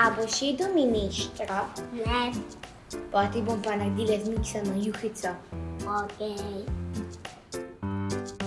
A boš jedel mineštro? Ne. Poti bom pa naredila zmiksano juhico. Okej. Okay.